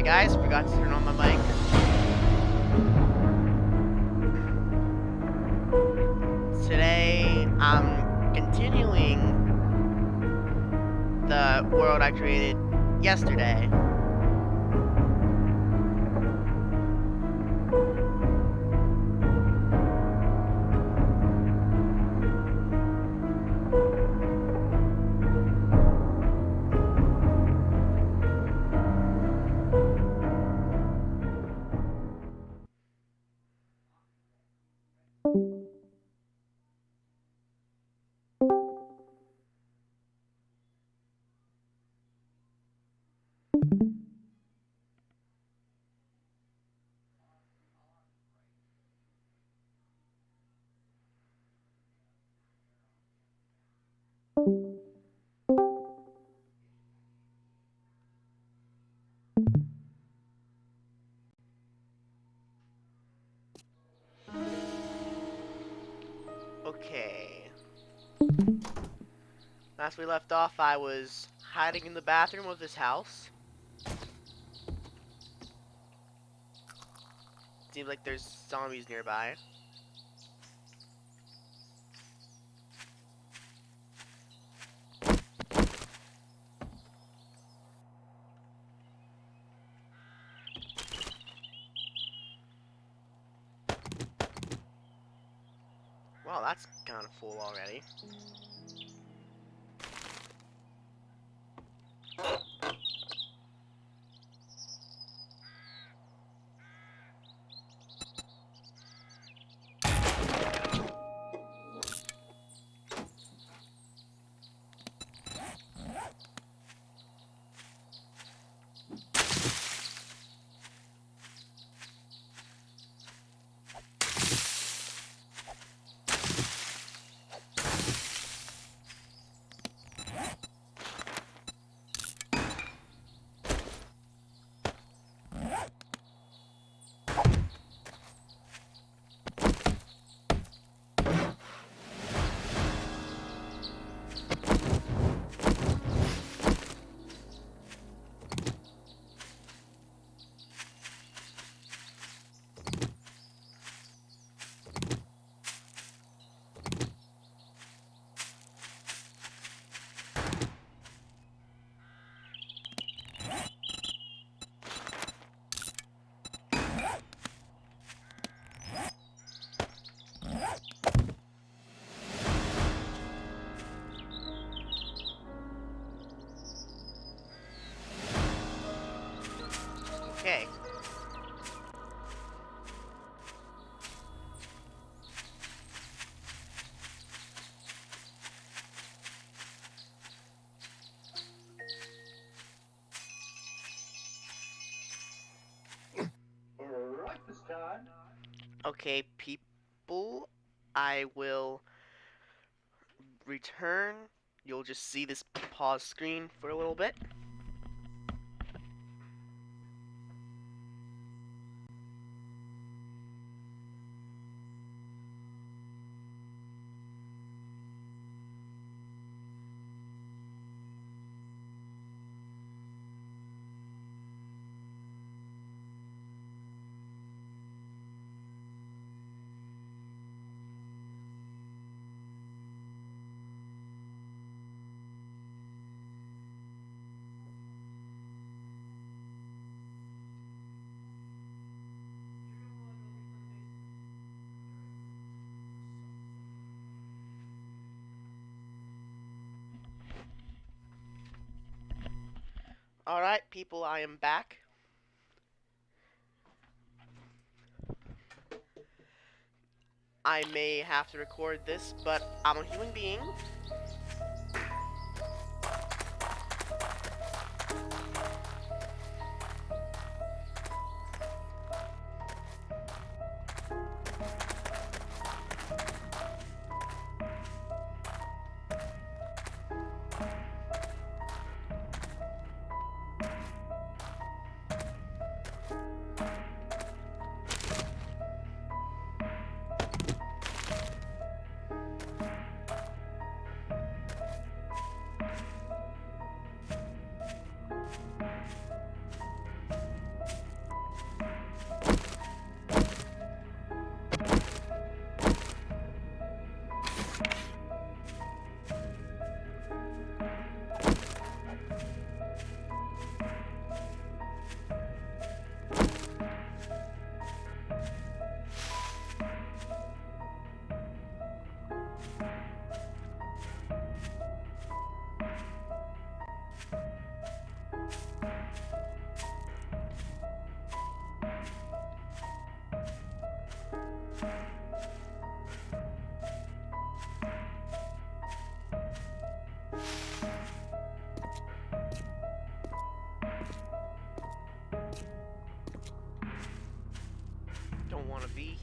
Sorry guys, forgot to turn on my mic. Today, I'm continuing the world I created yesterday. Okay. Last we left off, I was hiding in the bathroom of this house. Seems like there's zombies nearby. Música Okay, people, I will return. You'll just see this pause screen for a little bit. People, I am back. I may have to record this, but I'm a human being.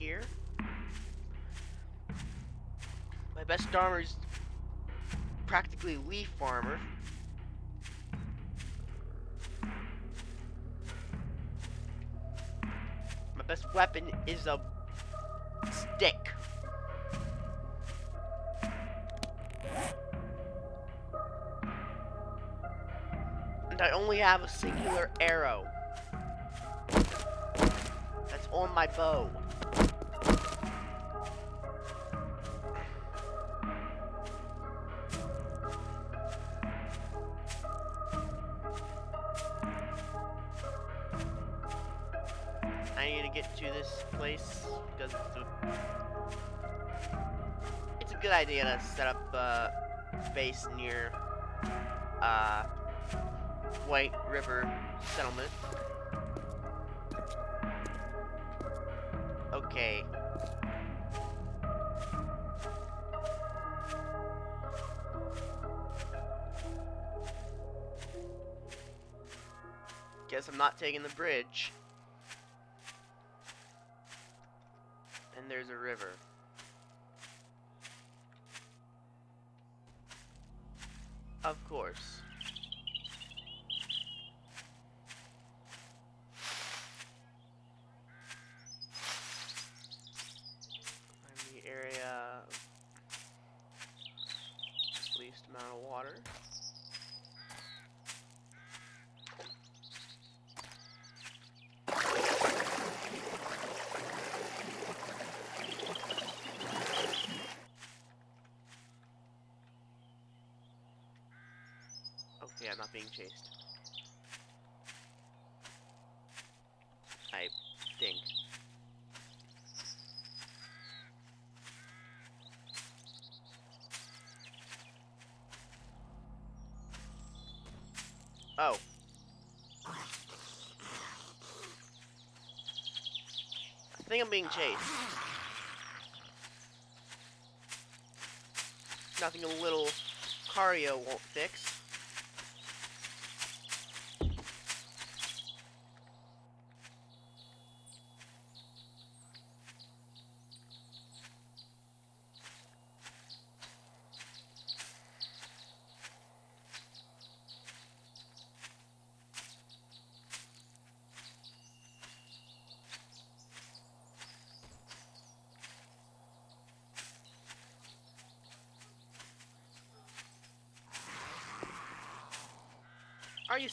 Here. My best armor's practically leaf armor. My best weapon is a stick. And I only have a singular arrow. That's on my bow. Good idea to set up a base near uh, White River Settlement. Okay. Guess I'm not taking the bridge. And there's a river. Of course. I'm the area of least amount of water. Okay, I'm not being chased. I think. Oh. I think I'm being chased. Nothing a little Cario won't fix.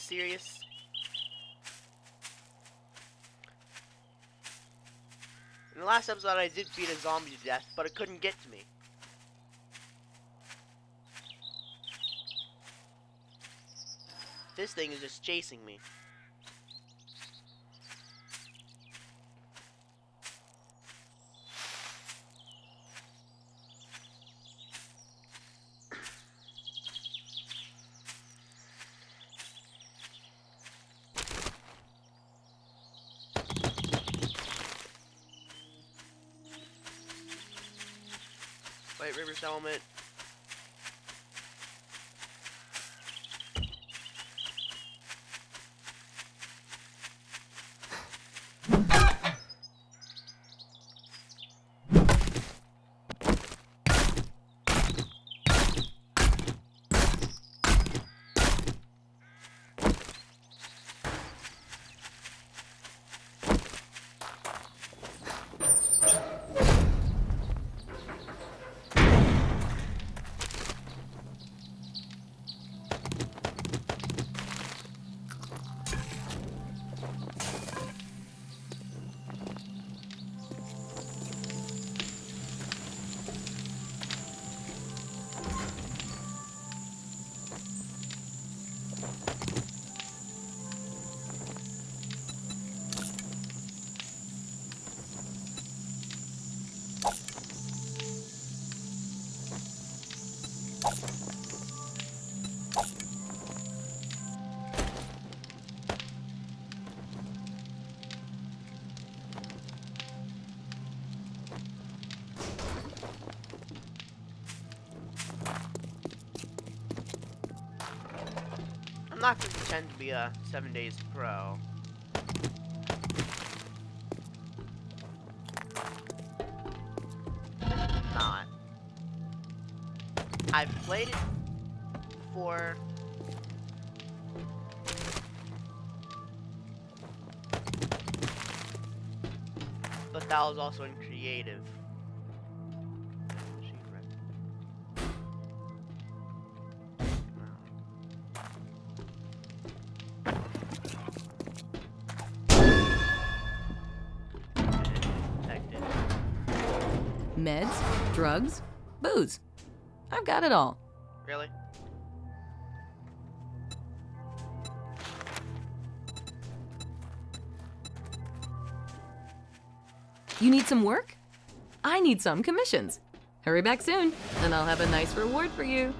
Serious? In the last episode, I did beat a zombie to death, but it couldn't get to me. This thing is just chasing me. White River Settlement. Pretend to be a seven days pro. Not. I've played it for but that was also in drugs, booze. I've got it all. Really? You need some work? I need some commissions. Hurry back soon, and I'll have a nice reward for you.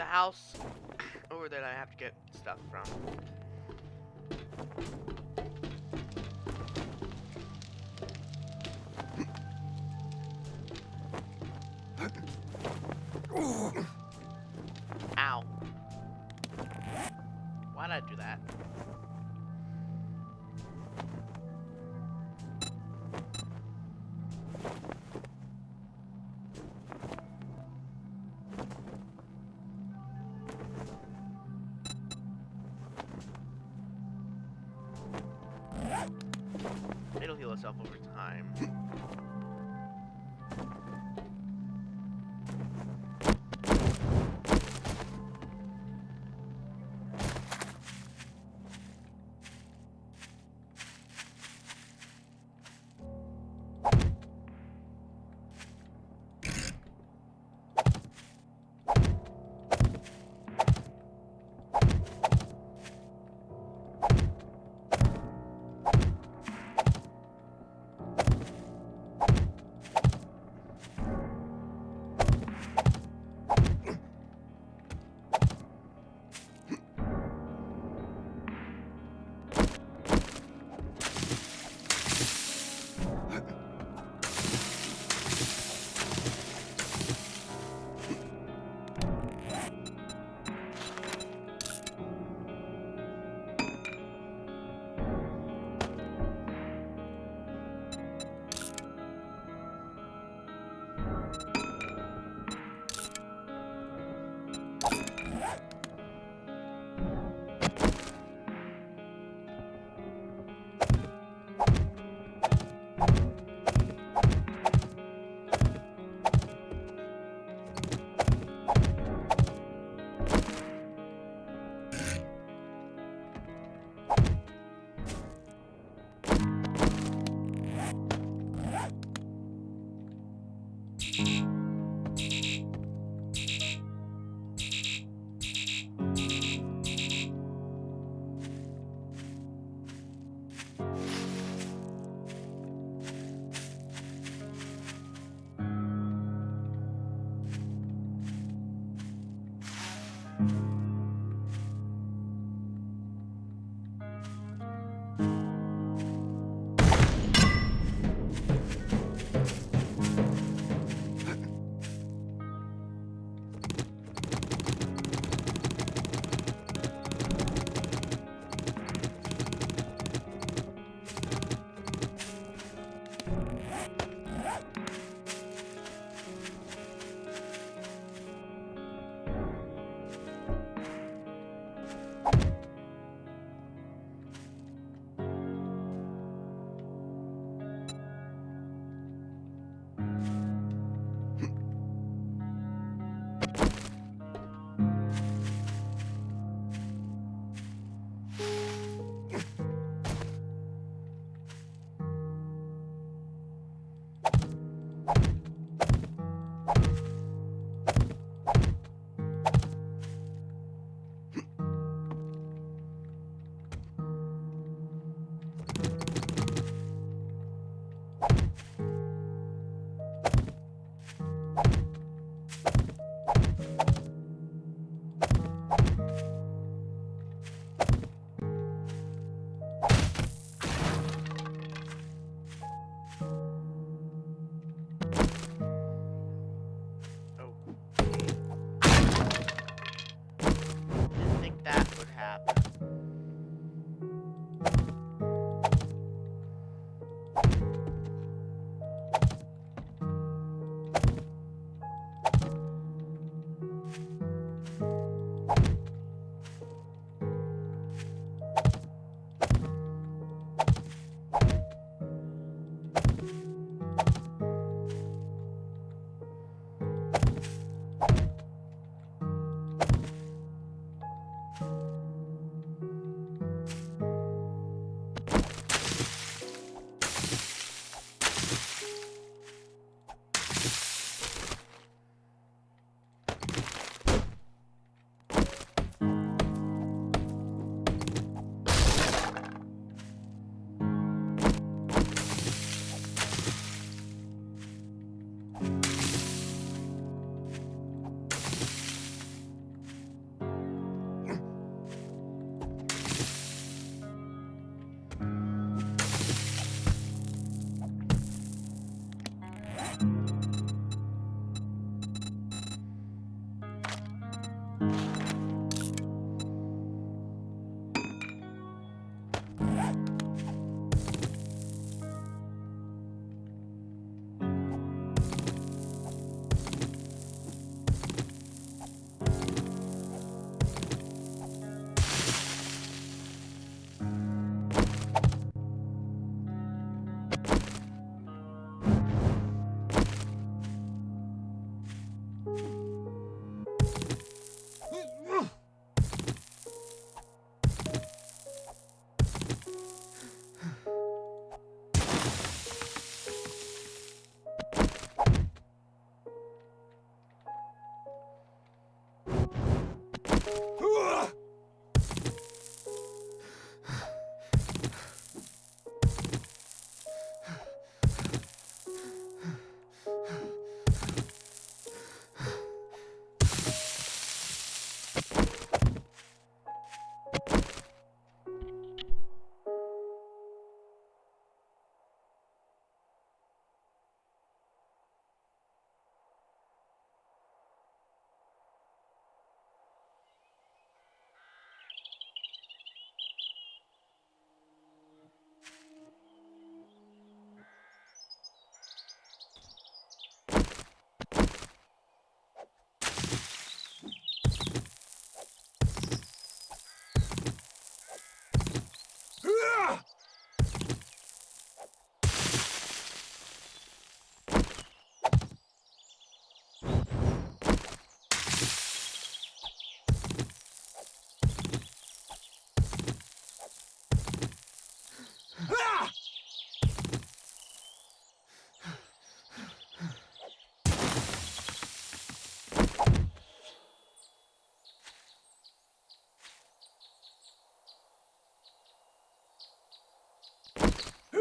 A house over there that I have to get stuff from.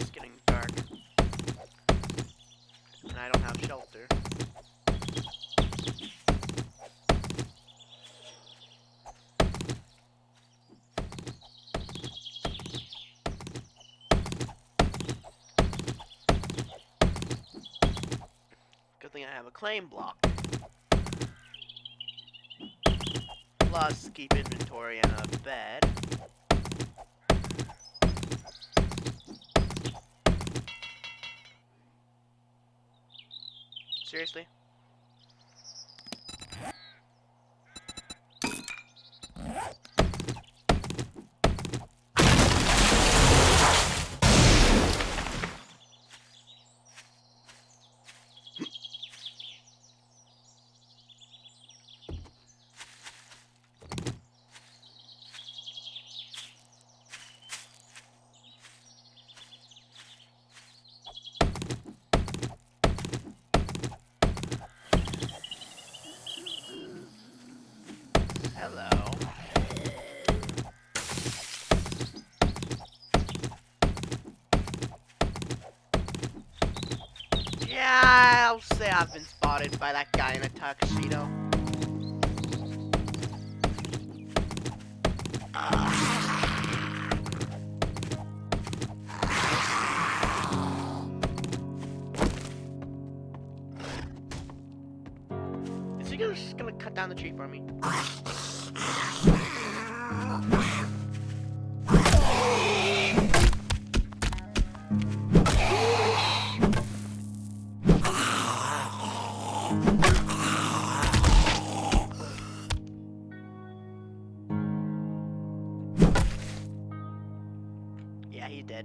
It's getting dark. And I don't have shelter. Good thing I have a claim block. Plus, keep inventory and a bed. Seriously? I've been spotted by that guy in a tuxedo. Yeah,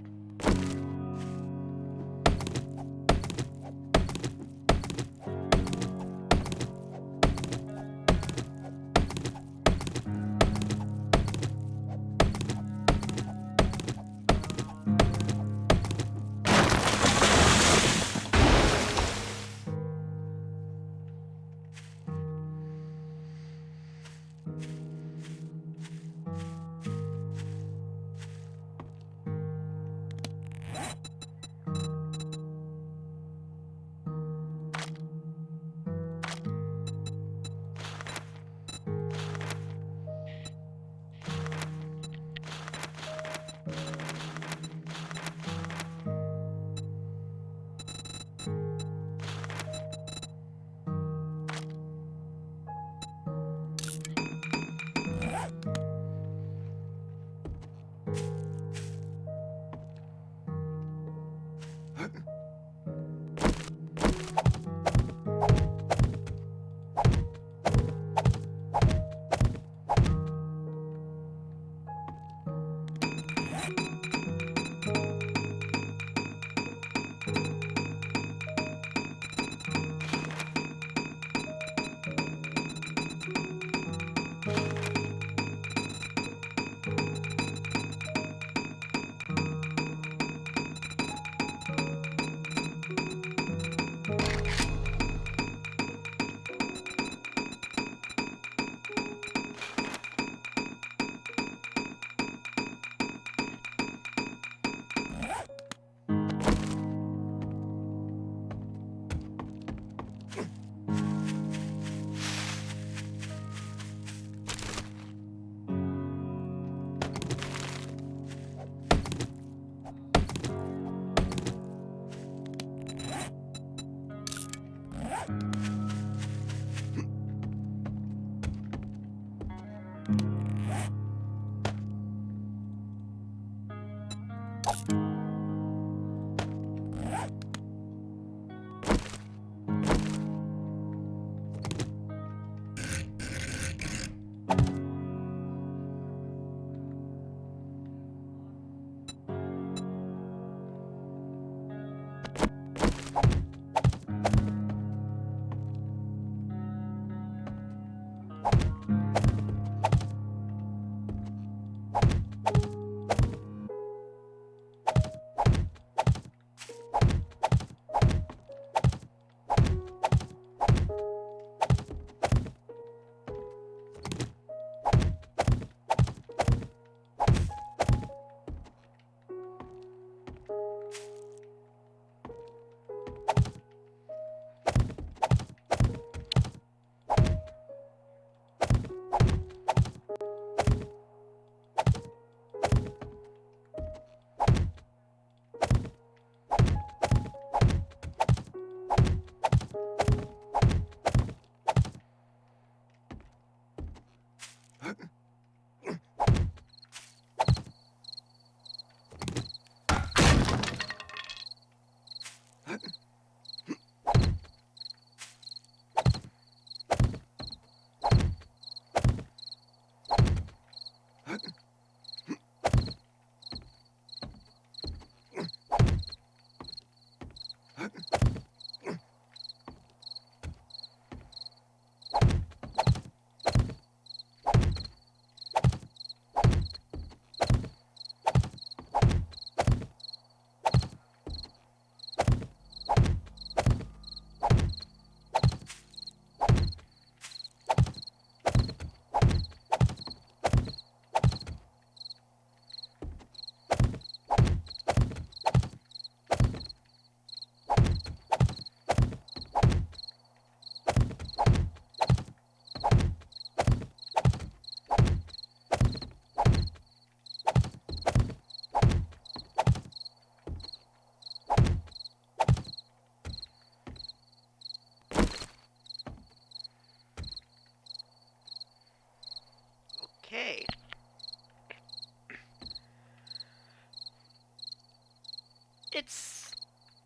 It's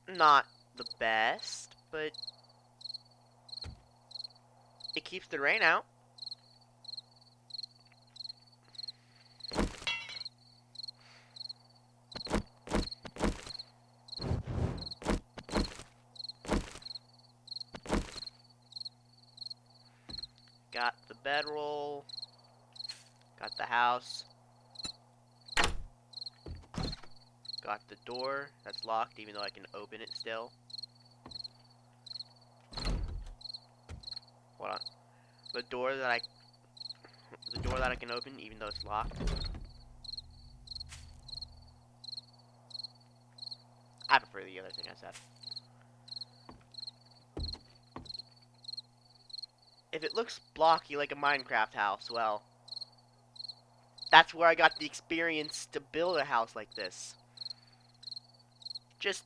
not the best, but it keeps the rain out. Got the bedroll. The house. Got the door that's locked, even though I can open it still. Hold on. The door that I, the door that I can open, even though it's locked. I prefer the other thing I said. If it looks blocky like a Minecraft house, well, that's where I got the experience to build a house like this. Just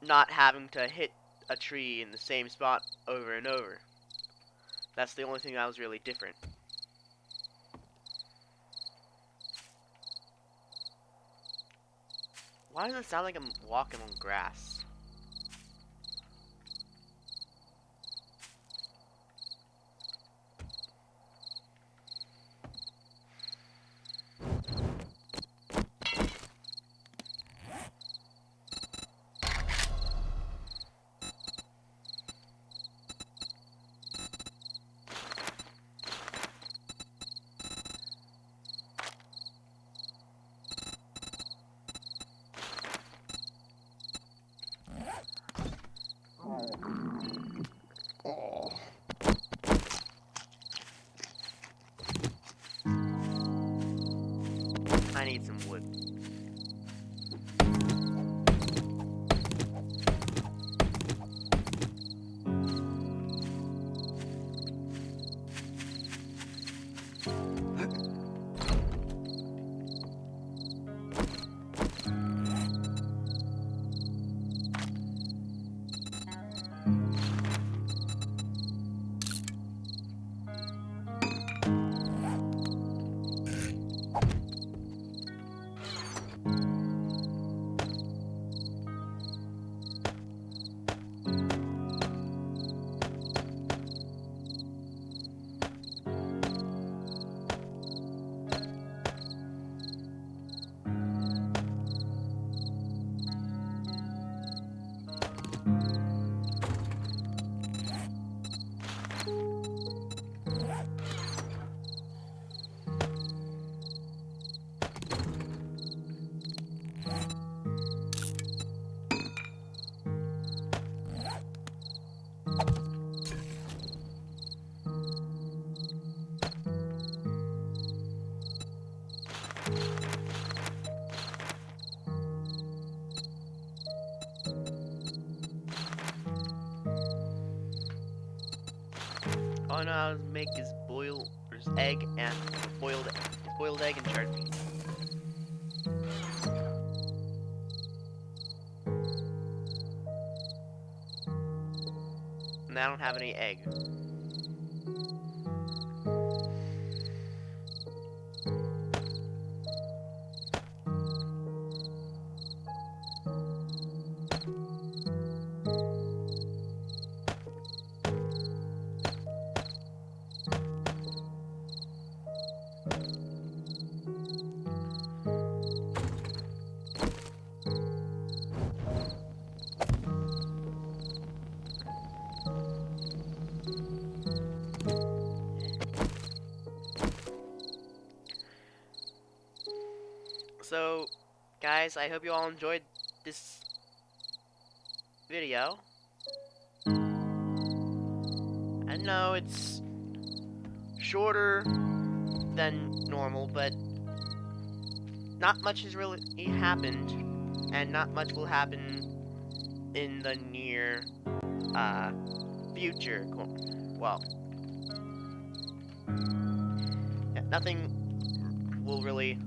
not having to hit a tree in the same spot over and over. That's the only thing that was really different. Why does it sound like I'm walking on grass? Know how to make is boil is egg and boiled boiled egg and charred beans. And I don't have any egg. You all enjoyed this video. I know it's shorter than normal, but not much has really happened, and not much will happen in the near uh, future. Well, nothing will really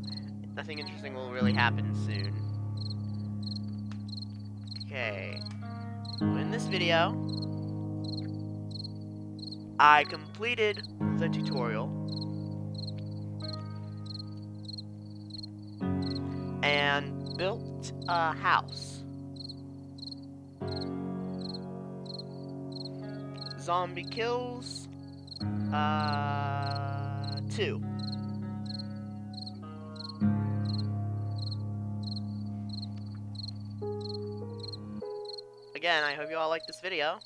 nothing interesting will really happen soon. Okay. In this video, I completed the tutorial. And built a house. Zombie kills. Uh, two. Again, I hope you all liked this video.